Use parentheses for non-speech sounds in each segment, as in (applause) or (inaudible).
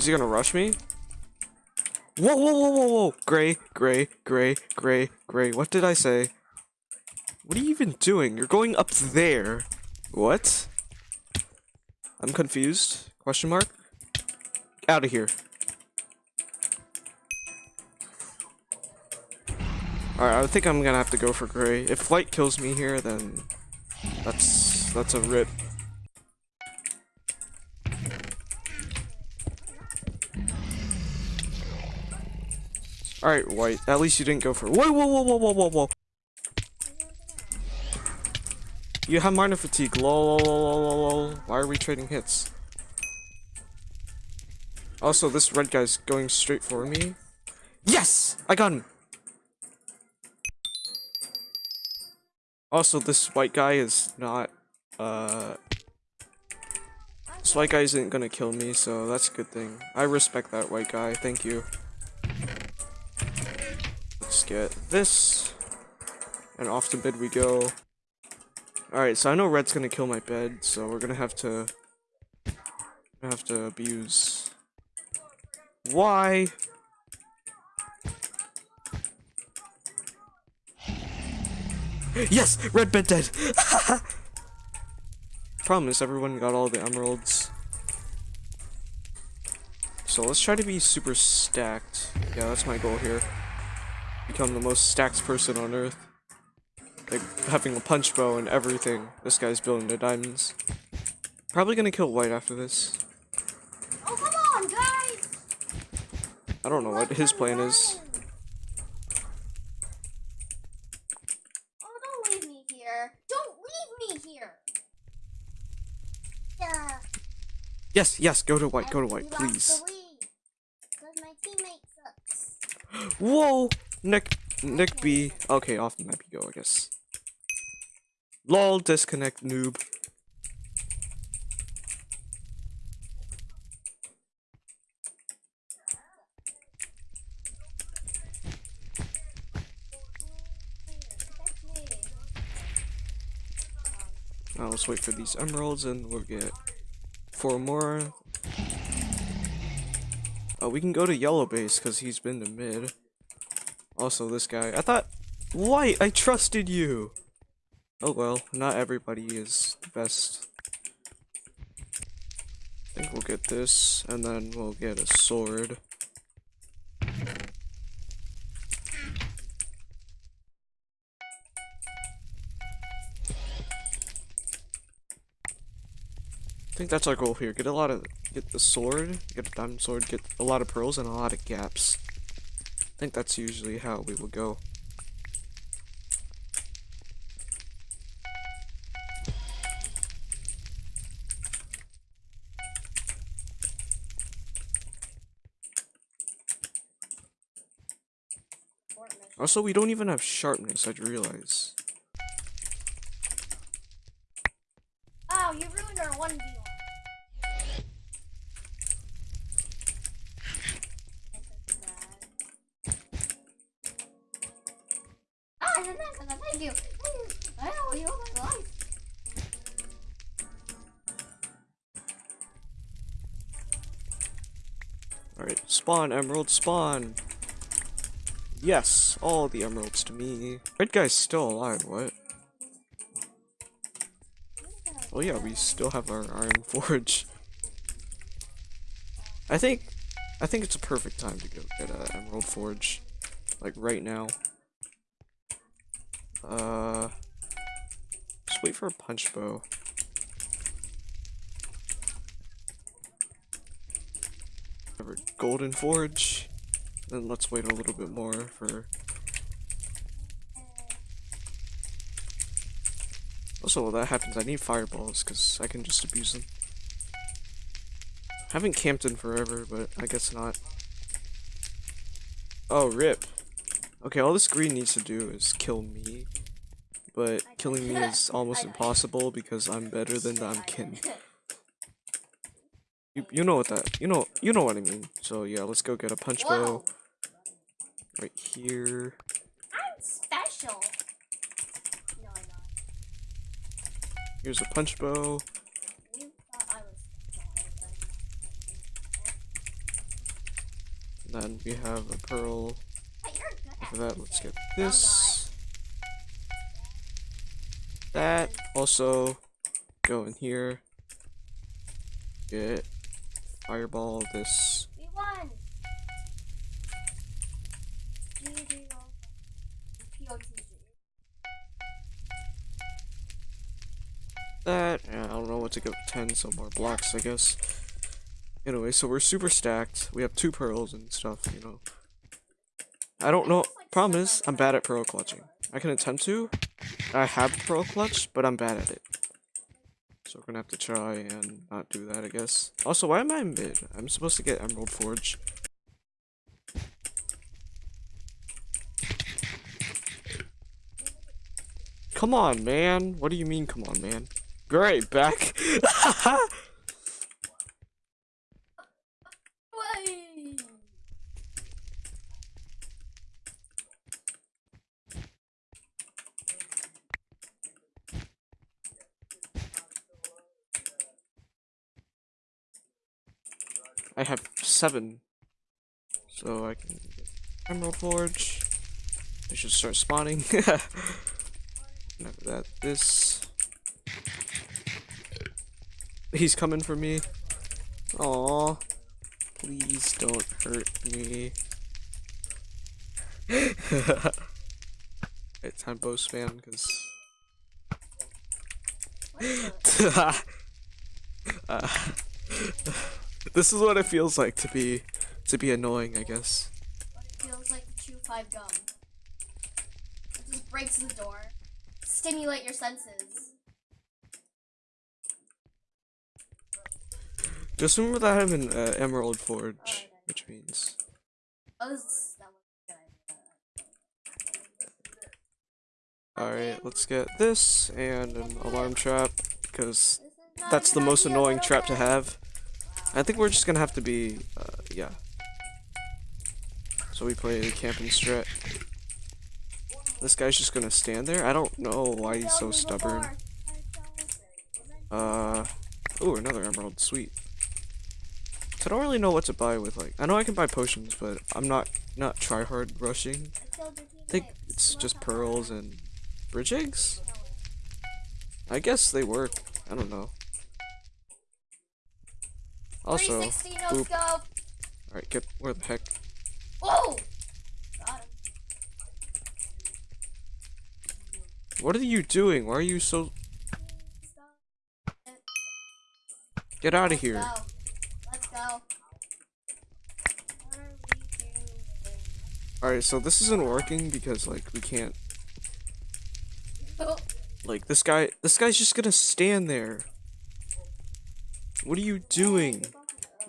Is he gonna rush me? Whoa, whoa, whoa, whoa, whoa! Gray, gray, gray, gray, gray. What did I say? What are you even doing? You're going up there. What? I'm confused. Question mark? Out of here. Alright, I think I'm gonna have to go for gray. If white kills me here, then that's that's a rip. Alright, white. At least you didn't go for Whoa whoa whoa whoa whoa whoa whoa. You have minor fatigue. Lol, lol, lol, lol. Why are we trading hits? Also, this red guy's going straight for me. Yes! I got him! Also, this white guy is not, uh... This white guy isn't gonna kill me, so that's a good thing. I respect that white guy, thank you. Let's get this. And off to bed we go. Alright, so I know red's gonna kill my bed, so we're gonna have to... have to abuse... Why? Yes! Red bed dead! (laughs) Problem is everyone got all the emeralds. So let's try to be super stacked. Yeah, that's my goal here. Become the most stacked person on earth. Like, having a punch bow and everything. This guy's building the diamonds. Probably gonna kill white after this. Oh, come on, guys! I don't know what his plan is. Oh, don't leave me here. Don't leave me here. Yeah. Yes, yes, go to white, go to white, please. the lead. Because my teammate sucks. (gasps) Whoa! Nick, Nick B. Okay, off the map you go, I guess. Lol, disconnect, noob. Now let's wait for these emeralds and we'll get four more. Oh, we can go to yellow base because he's been to mid. Also, this guy. I thought, white, I trusted you. Oh well, not everybody is the best. I think we'll get this, and then we'll get a sword. I think that's our goal here. Get a lot of, get the sword, get a diamond sword, get a lot of pearls and a lot of gaps. I think that's usually how we will go. Also, we don't even have sharpness, I'd realize. Spawn, emerald, spawn! Yes, all the emeralds to me. Red guy's still alive, what? Oh yeah, we still have our iron (laughs) forge. I think, I think it's a perfect time to go get an emerald forge. Like right now. Uh, just wait for a punch bow. Have a golden forge. Then let's wait a little bit more for. Also, while that happens, I need fireballs because I can just abuse them. Haven't camped in forever, but I guess not. Oh, rip. Okay, all this green needs to do is kill me. But killing me is almost impossible because I'm better than Damkin. You, you know what that, you know, you know what I mean. So yeah, let's go get a punch bow right here. I'm special. No, I'm not. Here's a punch bow. You thought I was special. but I'm not. And then we have a pearl. Hey, you're good at For that, let's get this. That also go in here. Get fireball this. We won. GG all. POTG. That I don't know what to give 10, so more blocks, I guess. Anyway, so we're super stacked. We have two pearls and stuff, you know. I don't know. Problem is, I'm bad at pearl clutching. I can attempt to. I have pearl clutch, but I'm bad at it. So we're gonna have to try and not do that, I guess. Also, why am I mid? I'm supposed to get Emerald Forge. Come on, man. What do you mean, come on, man? Great, back. (laughs) Way. I have seven. So I can Emerald Forge. I should start spawning. (laughs) After that, this. He's coming for me. Aw. Please don't hurt me. (laughs) it's time bow spam because it? (laughs) uh, this is what it feels like to be to be annoying, I guess. What it feels like to chew five gum. It just breaks the door. Stimulate your senses. Just remember that I have an uh, Emerald Oh, Forge, okay. which means Oh, this, that was good. alright. Let's get this and an alarm trap because This is not that's the most annoying trap to have. I think we're just gonna have to be, uh, yeah. So we play the camping strat. This guy's just gonna stand there. I don't know why he's so stubborn. Uh, oh, another emerald. Sweet. So I don't really know what to buy with like. I know I can buy potions, but I'm not not try hard rushing. I think it's just pearls and bridge eggs. I guess they work. I don't know. Also, 360 no boop. scope. alright, get where the heck? Whoa! Got him. What are you doing? Why are you so? Get out of here! go. Let's go. What are we doing? Alright, so this isn't working because like we can't. Oh, Like this guy, this guy's just gonna stand there. What are you doing?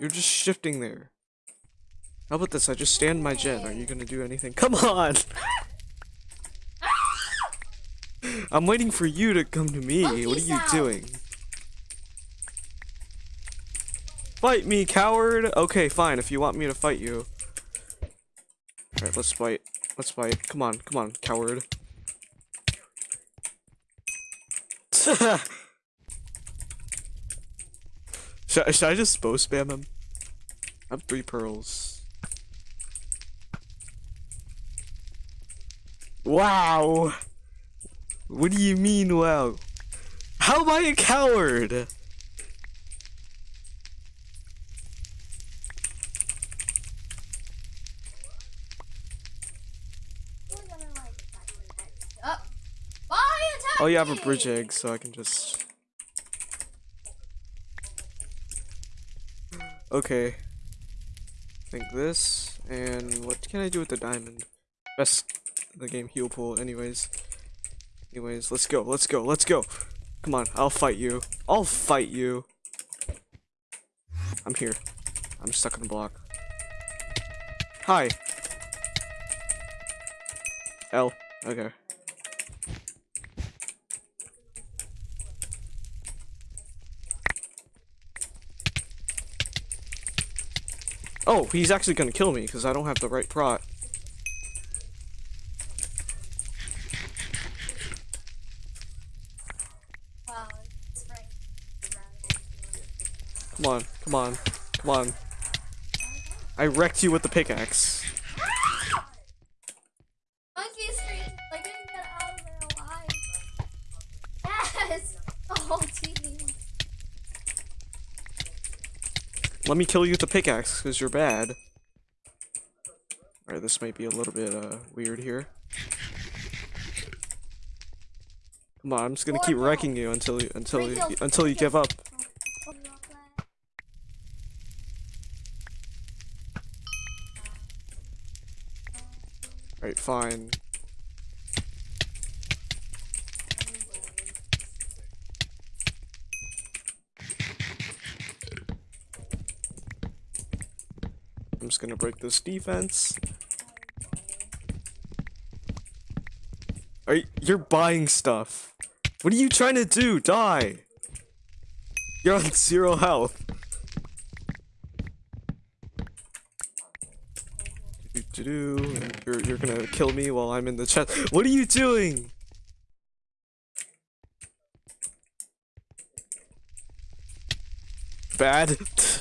You're just shifting there. How about this? I just stand my gen. Are you gonna do anything? Come on! (laughs) I'm waiting for you to come to me. Oh, what are you sound. doing? Fight me, coward! Okay, fine, if you want me to fight you. Alright, let's fight. Let's fight. Come on, come on, coward. (laughs) should, I- should I just bow spam him? I have three pearls. Wow! What do you mean, wow? How am I a coward? Oh, you have a bridge egg, so I can just. Okay. Think this, and what can I do with the diamond? Best the game heal pool, anyways. Anyways, let's go, let's go, let's go! Come on, I'll fight you. I'll fight you! I'm here. I'm stuck in a block. Hi! L. Okay. Oh, he's actually gonna kill me because I don't have the right prot. Come on, come on, come on. I wrecked you with the pickaxe. Let me kill you with the pickaxe, because you're bad. Alright, this might be a little bit uh weird here. Come on, I'm just gonna keep wrecking you until you until you until you give up. Alright, fine. Just gonna break this defense. Are you, you're buying stuff. What are you trying to do? Die. You're on zero health. You're you're gonna kill me while I'm in the chat. What are you doing? Bad. (laughs)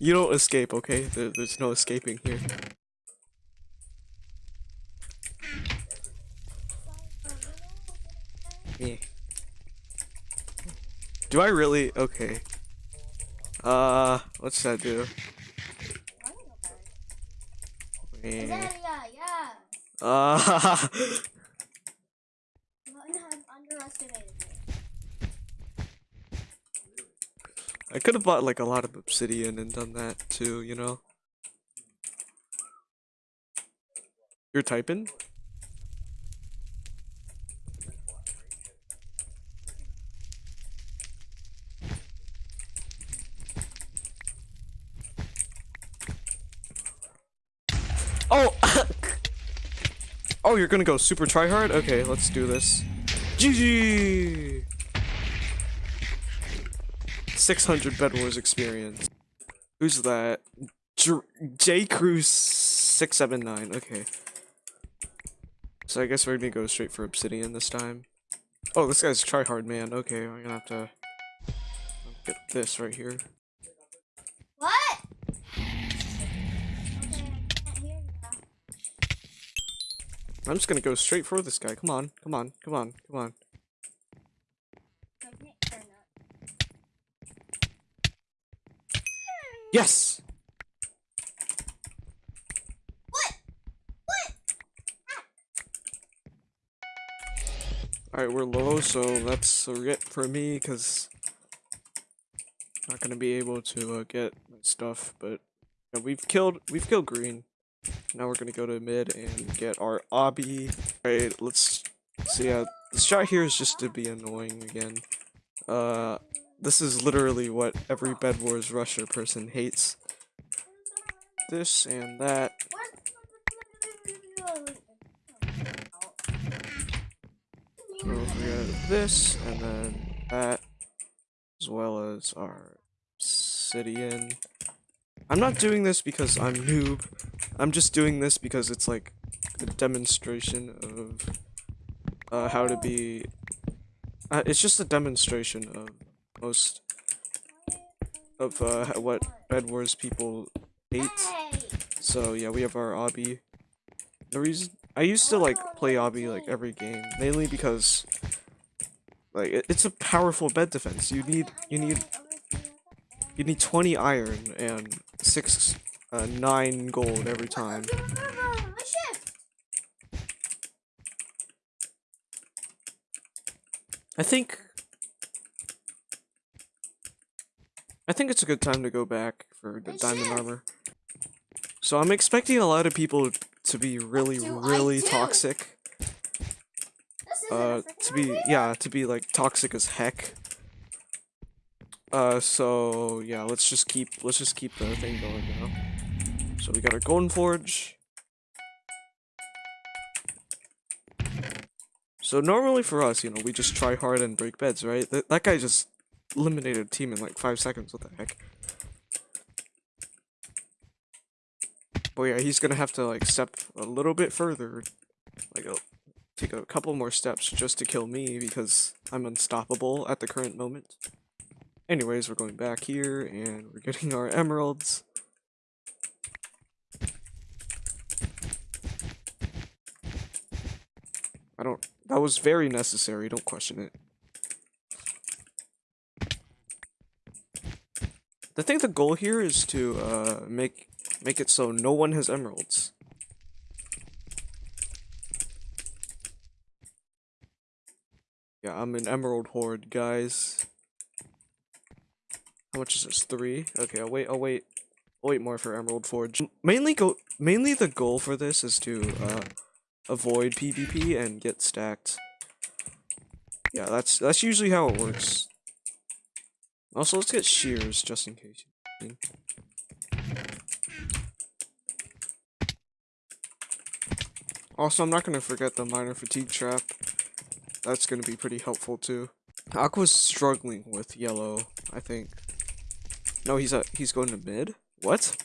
you don't escape, okay? There, there's no escaping here. Yeah. Do I really? Okay. Uh, what should I do? Is Eh. that yeah, yeah. Uh, (laughs) You have underestimated me. I could have bought like a lot of obsidian and done that too, you know? You're typing? Oh! (coughs) oh, you're gonna go super tryhard? Okay, let's do this. GG! 600 Bed Wars experience. Who's that? J, J Cruise 679. Okay. So I guess we're gonna go straight for Obsidian this time. Oh, this guy's tryhard man. Okay, I'm gonna have to get this right here. What? Okay, I can't hear you now. I'm just gonna go straight for this guy. Come on, come on, come on, come on. I can't hear now. Yes! What? What? Alright, we're low, so that's a it for me, because not gonna be able to uh, get my stuff, but yeah, we've killed we've killed green. Now we're gonna go to mid and get our obby. Alright, let's see yeah, this shot here is just to be annoying again. Uh this is literally what every Bed Wars Rusher person hates. This and that. We got this and then that, as well as our obsidian. I'm not doing this because I'm noob. I'm just doing this because it's like a demonstration of uh, how to be. Uh, it's just a demonstration of most of uh, what Bed Wars people hate. So yeah, we have our obby. The reason I used to like play obby like every game, mainly because like it, it's a powerful bed defense. You need you need you need 20 iron and six uh, nine gold every time. I think I think it's a good time to go back for the diamond armor. So I'm expecting a lot of people to be really really toxic. This isn't a uh to be yeah to be like toxic as heck. Uh so yeah let's just keep let's just keep the thing going now so we got our golden forge. So normally for us you know we just try hard and break beds right? That, that guy just eliminated a team in like five seconds. What the heck? But yeah, he's gonna have to like step a little bit further, like a, take a couple more steps just to kill me because I'm unstoppable at the current moment. Anyways, we're going back here and we're getting our emeralds. I don't- that was very necessary, don't question it. I think the goal here is to uh, make make it so no one has emeralds. Yeah, I'm an emerald horde, guys. How much is this? Three? Okay, I'll wait. I'll wait. I'll wait more for emerald forge. Mainly go. Mainly the goal for this is to uh, avoid PvP and get stacked. Yeah, that's that's usually how it works. Also, let's get shears just in case. Also, I'm not gonna forget the minor fatigue trap. That's gonna be pretty helpful too. Aqua's struggling with yellow, I think. No, he's a he's going to mid. What?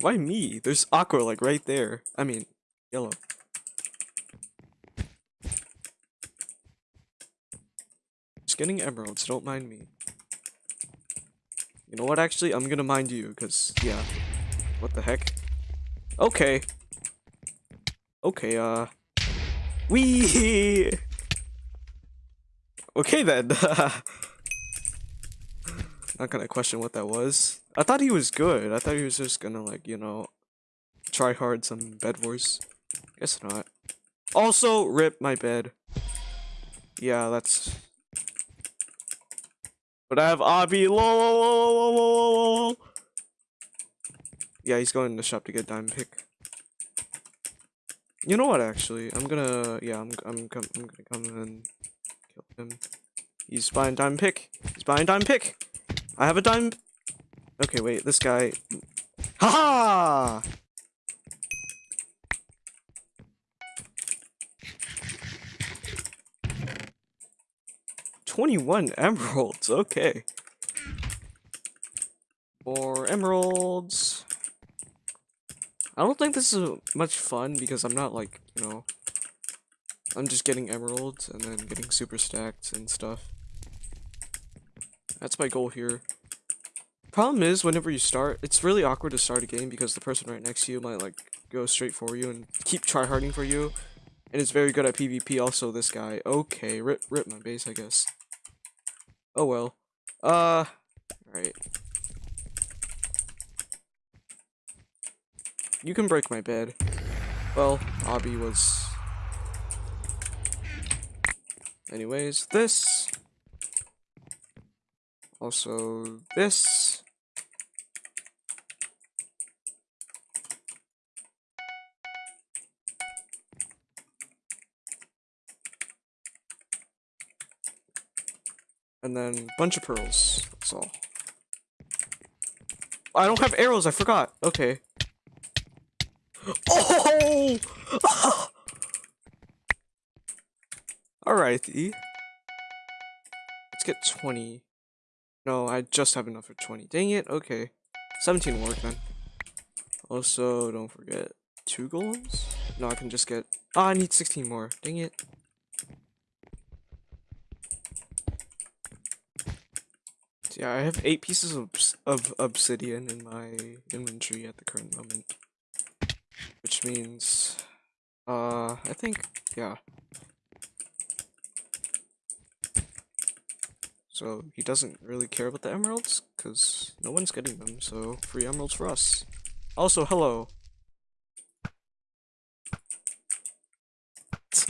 Why me? There's Aqua like right there. I mean, yellow. Just getting emeralds. Don't mind me. You know what? Actually, I'm gonna mind you because yeah. What the heck? Okay. Okay. Uh. Wee. (laughs) Okay then. (laughs) Not gonna question what that was. I thought he was good. I thought he was just gonna like, you know, try hard some bed wars. Guess not. Also, rip my bed. Yeah, that's. But I have. Lol. Yeah, he's going to the shop to get diamond pick. You know what? Actually, I'm gonna. Yeah, I'm. I'm. I'm gonna come and kill him. He's buying diamond pick. He's buying diamond pick. I have a dime. Okay, wait. This guy. Haha! -ha! 21 emeralds, okay. More emeralds. I don't think this is much fun because I'm not like, you know, I'm just getting emeralds and then getting super stacked and stuff. That's my goal here. Problem is, whenever you start, it's really awkward to start a game because the person right next to you might like go straight for you and keep tryharding for you. And it's very good at PvP also, this guy. Okay, rip, rip my base, I guess. Oh well. Uh, alright. You can break my bed. Well, obby was... Anyways, this. Also, this. And then a bunch of pearls. That's all. I don't have arrows, I forgot. Okay. (gasps) Oh! (laughs) Alrighty. Let's get 20. No, I just have enough for 20. Dang it, okay. 17 work then. Also, don't forget two golems? No, I can just get... Ah, oh, I need 16 more. Dang it. Yeah, I have eight pieces of, of obsidian in my inventory at the current moment. Which means, uh, I think, yeah. So he doesn't really care about the emeralds, because no one's getting them, so free emeralds for us. Also, hello. (laughs)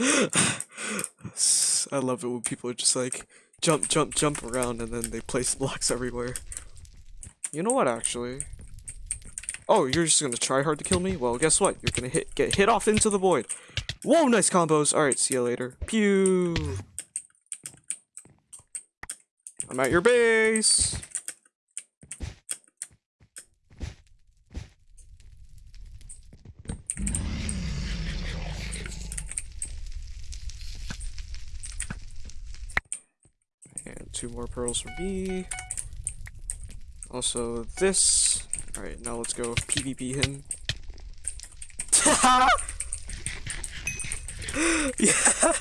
I love it when people are just like, jump, jump, jump around, and then they place (laughs) blocks everywhere. You know what, actually? Oh, you're just gonna try hard to kill me? Well, guess what? You're gonna hit get hit off into the void. Whoa, nice combos. Alright, see you later. Pew! I'm at your base! Two more pearls for me. Also this. Alright, now let's go PvP him. (laughs) yeah!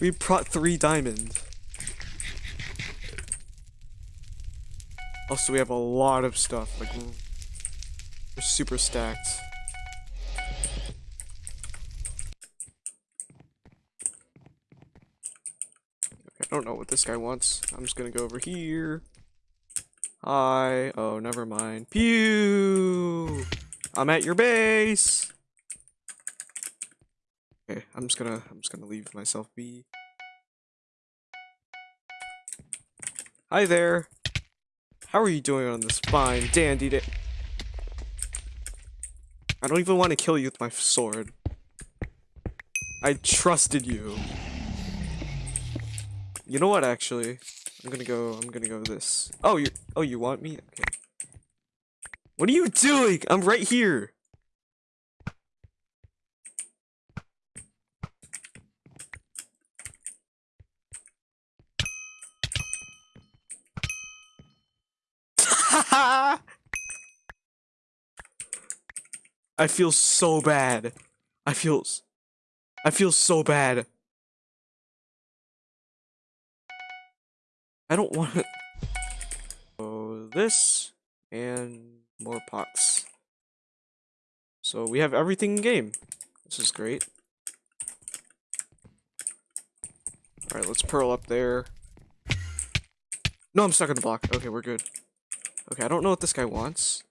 We brought three diamonds. Also, we have a lot of stuff. Like, we're super stacked. Don't know what this guy wants. I'm just gonna go over here. Hi. Oh, never mind. Pew! I'm at your base. Okay, I'm just gonna I'm just gonna leave myself be. Hi there. How are you doing on this fine dandy day? I don't even want to kill you with my sword. I trusted you. You know what, actually? I'm gonna go, I'm gonna go this. Oh, you, oh, you want me? Okay. What are you doing? I'm right here. (laughs) I feel so bad. I feel I feel so bad. I don't want to (laughs) So this and more pots. So we have everything in game. This is great. Alright, let's pearl up there. No, I'm stuck in the block. Okay, we're good. Okay, I don't know what this guy wants.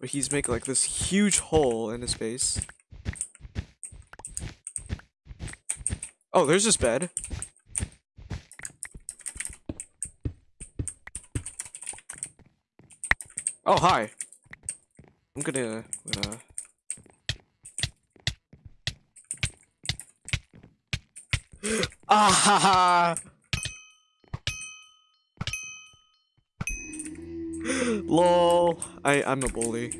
But he's making like this huge hole in his base. Oh, there's his bed. Oh, hi. I'm gonna, gonna... Ah ha ha! Lol. I I'm a bully.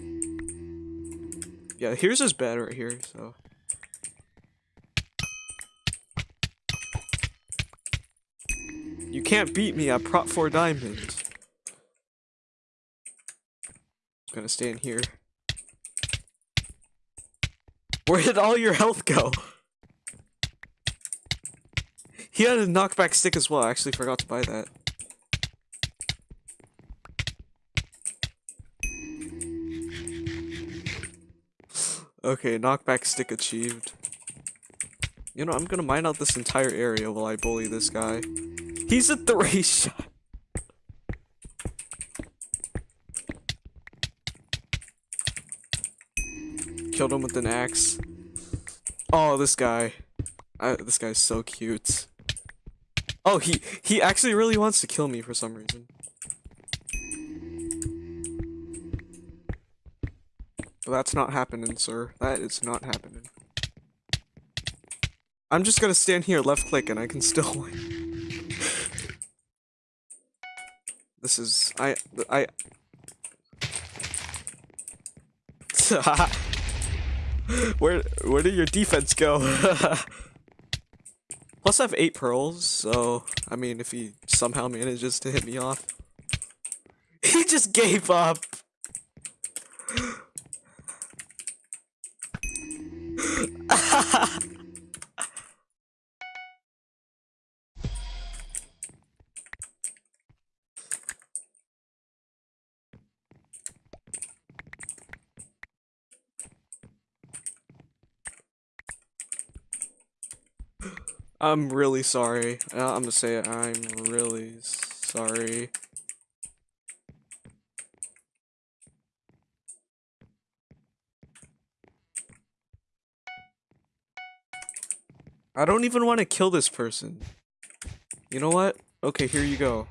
Yeah, here's his bed right here. So. You can't beat me at Prot 4 Diamond. gonna stay in here. Where did all your health go? He had a knockback stick as well. I actually forgot to buy that. Okay, knockback stick achieved. You know, I'm gonna mine out this entire area while I bully this guy. He's a three (laughs) shot. Killed him with an axe. Oh, this guy. I, this guy's so cute. Oh, he he actually really wants to kill me for some reason. But that's not happening, sir. That is not happening. I'm just gonna stand here, left click, and I can still (laughs) win. this is I I. (laughs) (laughs) where where did your defense go? (laughs) Plus, I have eight pearls, so I mean, if he somehow manages to hit me off, (laughs) he just gave up. I'm really sorry. Uh, I'm gonna say it. I'm really sorry. I don't even want to kill this person. You know what? Okay, here you go.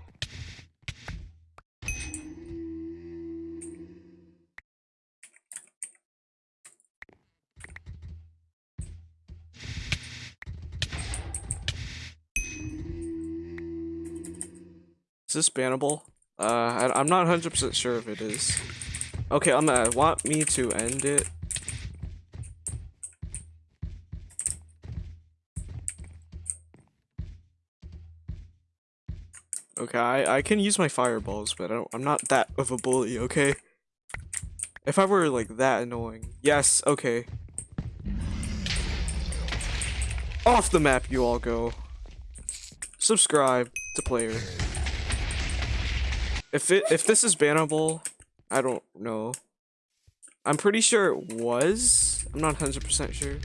Is this bannable? Uh, I, I'm not 100% sure if it is. Okay, I'm gonna want me to end it. Okay, I, I can use my fireballs, but I I'm not that of a bully, okay? If I were, like, that annoying. Yes, okay. Off the map you all go. Subscribe to player. If it if this is bannable, I don't know. I'm pretty sure it was. I'm not 100% sure.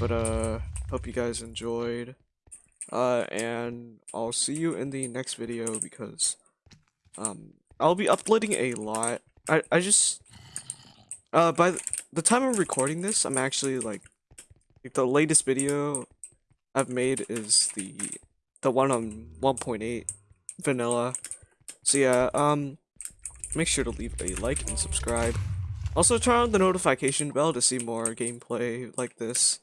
But uh hope you guys enjoyed. Uh, and I'll see you in the next video because um I'll be uploading a lot. I I just uh by the, time I'm recording this, I'm actually like like the latest video I've made is the the one on 1.8 vanilla. So yeah, um make sure to leave a like and subscribe. Also turn on the notification bell to see more gameplay like this.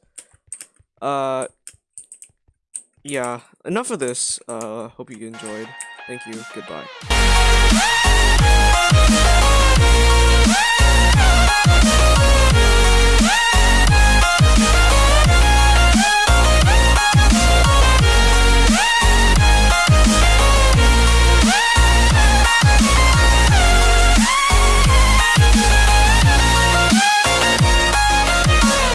Uh yeah, enough of this. Uh hope you enjoyed. Thank you. Goodbye.